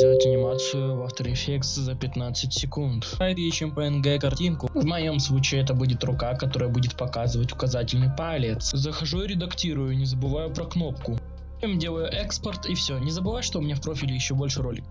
сделать анимацию в After Effects за 15 секунд. Ищем PNG картинку. В моем случае это будет рука, которая будет показывать указательный палец. Захожу и редактирую, не забываю про кнопку. Делаю экспорт и все. Не забывай, что у меня в профиле еще больше роликов.